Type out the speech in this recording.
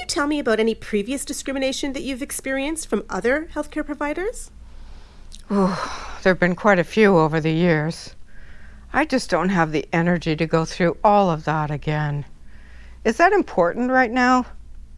you tell me about any previous discrimination that you've experienced from other healthcare providers? Oh, there have been quite a few over the years. I just don't have the energy to go through all of that again. Is that important right now?